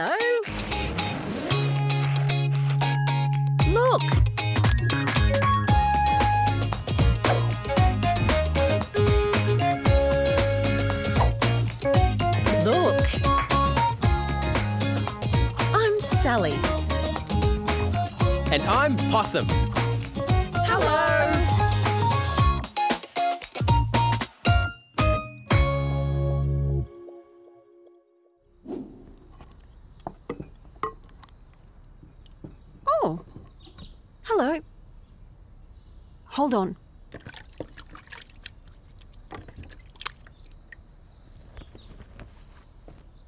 Hello. Look. Look. I'm Sally. And I'm Possum. Hold on.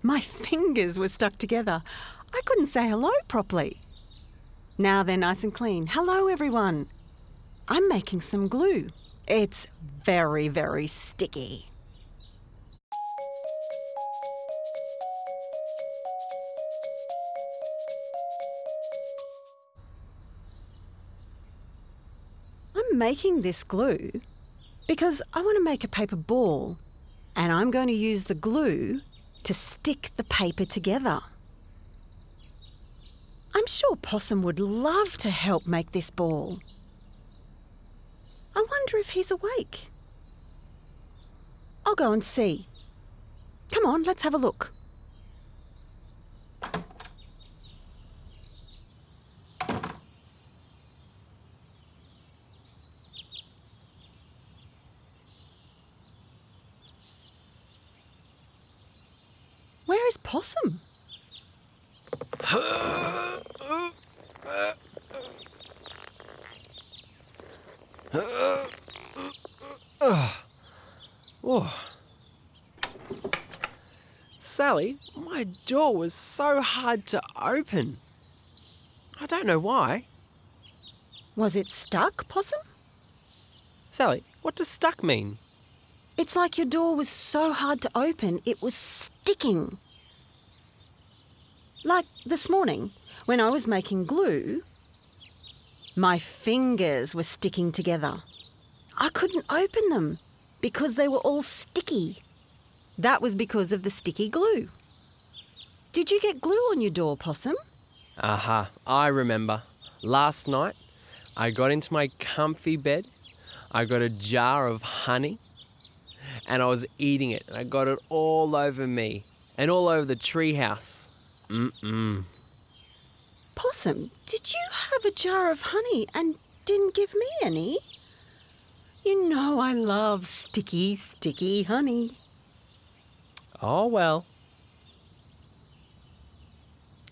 My fingers were stuck together. I couldn't say hello properly. Now they're nice and clean. Hello, everyone. I'm making some glue. It's very, very sticky. Making this glue because I want to make a paper ball and I'm going to use the glue to stick the paper together. I'm sure Possum would love to help make this ball. I wonder if he's awake. I'll go and see. Come on, let's have a look. Is Possum? Oh. Sally, my door was so hard to open. I don't know why. Was it stuck, Possum? Sally, what does stuck mean? It's like your door was so hard to open, it was sticking. Like this morning, when I was making glue, my fingers were sticking together. I couldn't open them because they were all sticky. That was because of the sticky glue. Did you get glue on your door, Possum? Aha, I remember. Last night, I got into my comfy bed, I got a jar of honey, and I was eating it, and I got it all over me and all over the treehouse. Mm-mm. Possum, did you have a jar of honey and didn't give me any? You know I love sticky, sticky honey. Oh well.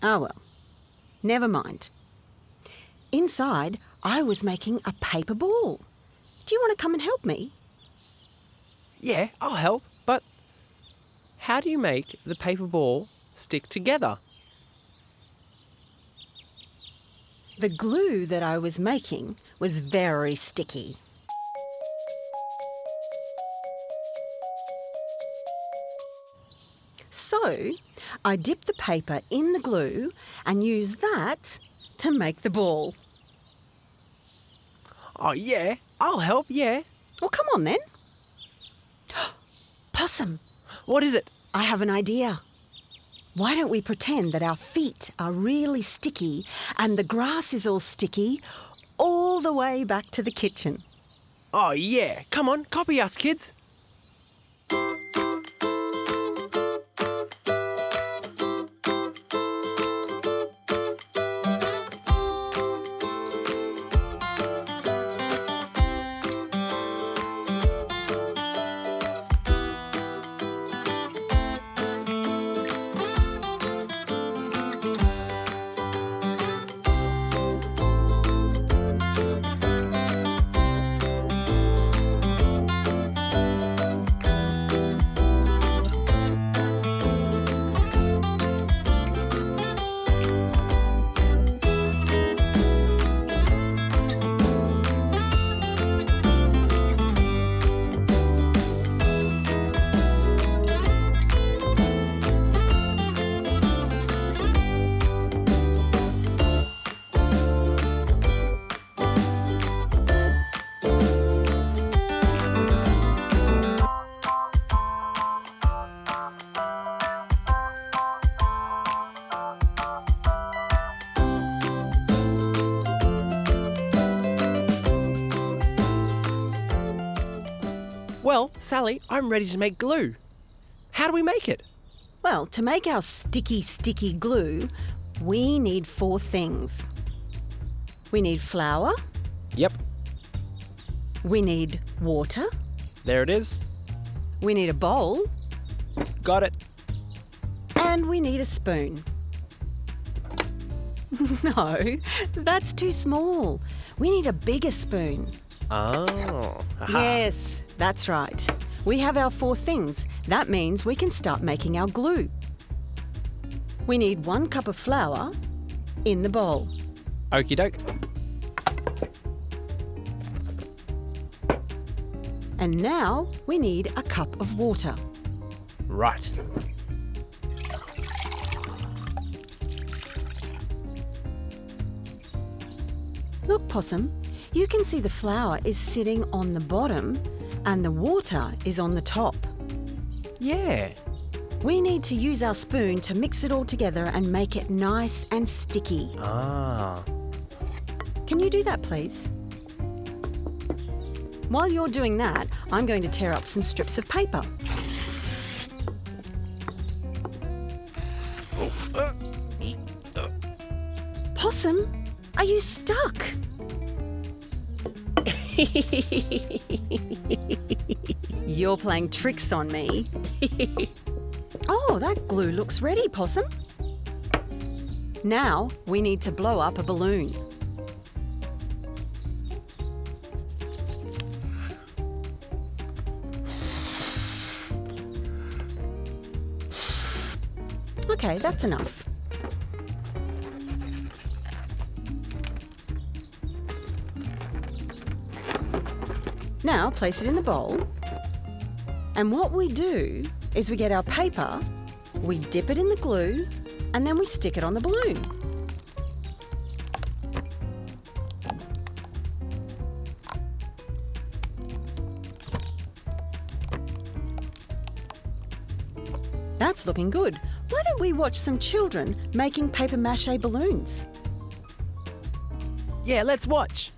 Oh, well. Never mind. Inside, I was making a paper ball. Do you want to come and help me? Yeah, I'll help, but how do you make the paper ball stick together? The glue that I was making was very sticky. So, I dipped the paper in the glue and used that to make the ball. Oh, yeah, I'll help, yeah. Well, come on then. Possum, What is it? I have an idea. Why don't we pretend that our feet are really sticky and the grass is all sticky all the way back to the kitchen? Oh, yeah, come on, copy us, kids. Well, Sally, I'm ready to make glue. How do we make it? Well, to make our sticky, sticky glue, we need four things. We need flour, Yep, we need water, there it is. we need a bowl, Got it. and we need a spoon. no, that's too small. We need a bigger spoon. Oh. aha. Yes, that's right. We have our four things. That means we can start making our glue. We need one cup of flour in the bowl. Okie doke. And now we need a cup of water. Right. Look, Possum, you can see the flour is sitting on the bottom and the water is on the top. Yeah. We need to use our spoon to mix it all together and make it nice and sticky. Ah. Can you do that, please? While you're doing that, I'm going to tear up some strips of paper. Possum, are you stuck? You're playing tricks on me. oh, that glue looks ready, Possum. Now we need to blow up a balloon. Okay, that's enough. Now place it in the bowl. And what we do is we get our paper, we dip it in the glue, and then we stick it on the balloon. That's looking good. Why don't we watch some children making paper mache balloons? Yeah, let's watch.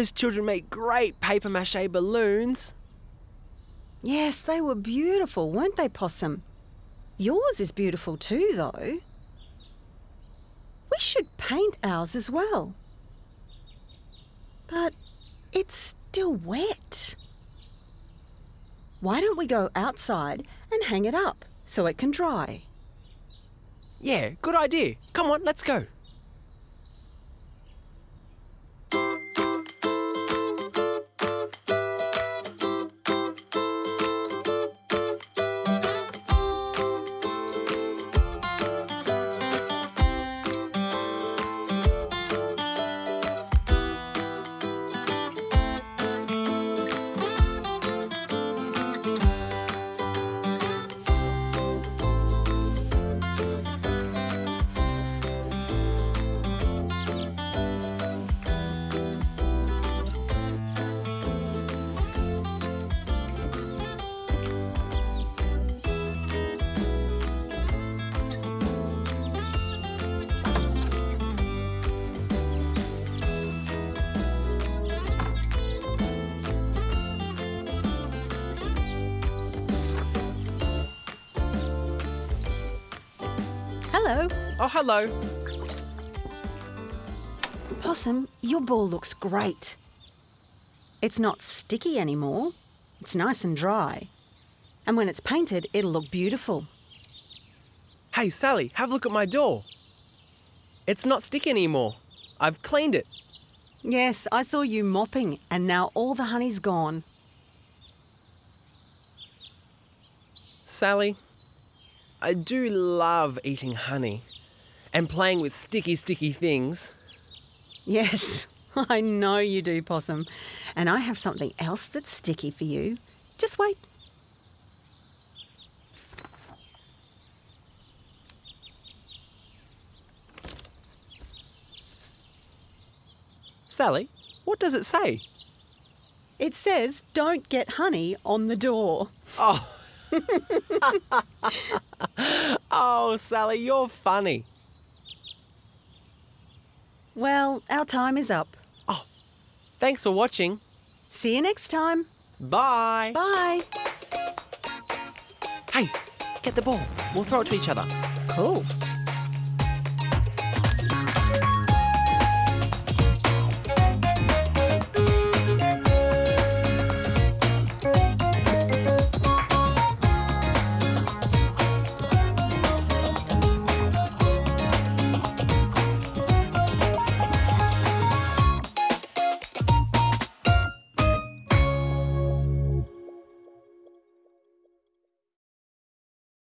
Those children make great paper mache balloons. Yes, they were beautiful, weren't they, Possum? Yours is beautiful too, though. We should paint ours as well. But it's still wet. Why don't we go outside and hang it up so it can dry? Yeah, good idea. Come on, let's go. Hello. Oh, hello. Possum, your ball looks great. It's not sticky anymore. It's nice and dry. And when it's painted, it'll look beautiful. Hey, Sally, have a look at my door. It's not sticky anymore. I've cleaned it. Yes, I saw you mopping, and now all the honey's gone. Sally, I do love eating honey and playing with sticky, sticky things. Yes, I know you do, Possum. And I have something else that's sticky for you. Just wait. Sally, what does it say? It says, don't get honey on the door. Oh. oh, Sally, you're funny. Well, our time is up. Oh, thanks for watching. See you next time. Bye. Bye. Hey, get the ball. We'll throw it to each other. Cool.